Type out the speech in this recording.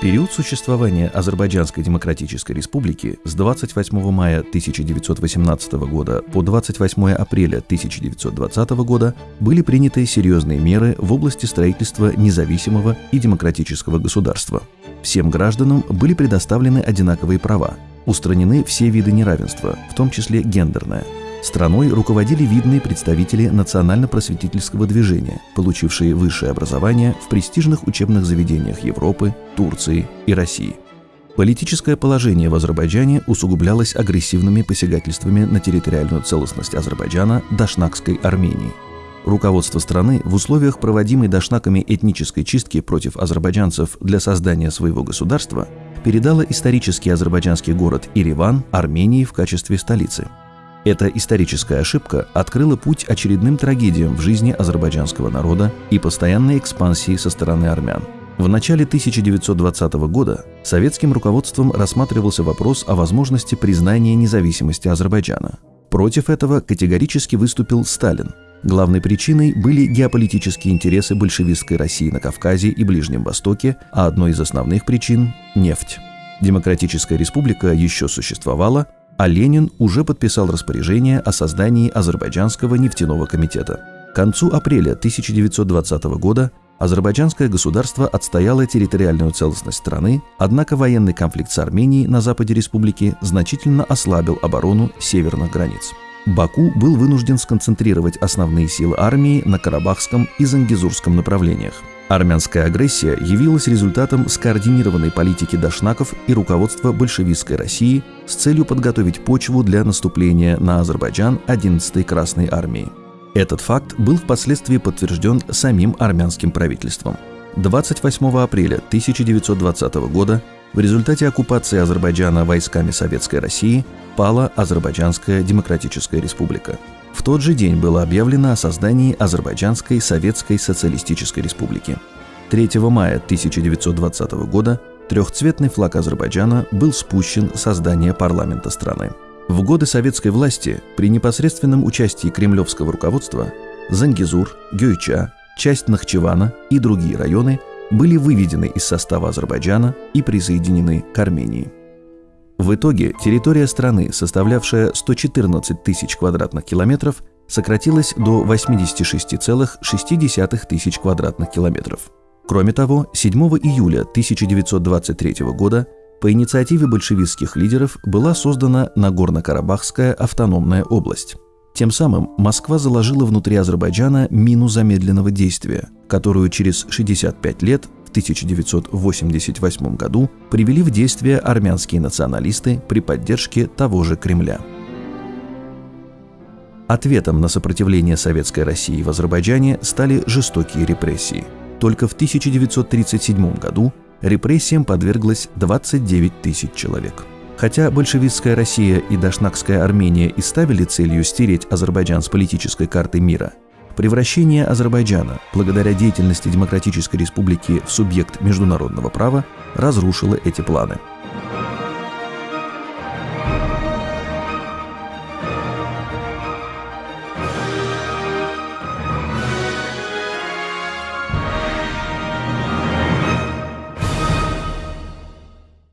Период существования Азербайджанской Демократической Республики с 28 мая 1918 года по 28 апреля 1920 года были приняты серьезные меры в области строительства независимого и демократического государства. Всем гражданам были предоставлены одинаковые права, устранены все виды неравенства, в том числе гендерное – Страной руководили видные представители национально-просветительского движения, получившие высшее образование в престижных учебных заведениях Европы, Турции и России. Политическое положение в Азербайджане усугублялось агрессивными посягательствами на территориальную целостность Азербайджана Дашнакской Армении. Руководство страны в условиях проводимой дашнаками этнической чистки против азербайджанцев для создания своего государства передало исторический азербайджанский город Ириван Армении в качестве столицы – эта историческая ошибка открыла путь очередным трагедиям в жизни азербайджанского народа и постоянной экспансии со стороны армян. В начале 1920 года советским руководством рассматривался вопрос о возможности признания независимости Азербайджана. Против этого категорически выступил Сталин. Главной причиной были геополитические интересы большевистской России на Кавказе и Ближнем Востоке, а одной из основных причин – нефть. Демократическая республика еще существовала, а Ленин уже подписал распоряжение о создании Азербайджанского нефтяного комитета. К концу апреля 1920 года азербайджанское государство отстояло территориальную целостность страны, однако военный конфликт с Арменией на западе республики значительно ослабил оборону северных границ. Баку был вынужден сконцентрировать основные силы армии на Карабахском и Зангизурском направлениях – Армянская агрессия явилась результатом скоординированной политики дашнаков и руководства большевистской России с целью подготовить почву для наступления на Азербайджан 11-й Красной армии. Этот факт был впоследствии подтвержден самим армянским правительством. 28 апреля 1920 года в результате оккупации Азербайджана войсками Советской России пала Азербайджанская Демократическая Республика – тот же день было объявлено о создании Азербайджанской Советской Социалистической Республики. 3 мая 1920 года трехцветный флаг Азербайджана был спущен с создания парламента страны. В годы советской власти при непосредственном участии кремлевского руководства Зангизур, Гюйча, часть Нахчевана и другие районы были выведены из состава Азербайджана и присоединены к Армении. В итоге территория страны, составлявшая 114 тысяч квадратных километров, сократилась до 86,6 тысяч квадратных километров. Кроме того, 7 июля 1923 года по инициативе большевистских лидеров была создана Нагорно-Карабахская автономная область. Тем самым Москва заложила внутри Азербайджана мину замедленного действия, которую через 65 лет 1988 году привели в действие армянские националисты при поддержке того же Кремля. Ответом на сопротивление Советской России в Азербайджане стали жестокие репрессии. Только в 1937 году репрессиям подверглось 29 тысяч человек. Хотя большевистская Россия и Дашнакская Армения и ставили целью стереть Азербайджан с политической карты мира – Превращение Азербайджана, благодаря деятельности Демократической Республики в субъект международного права, разрушило эти планы –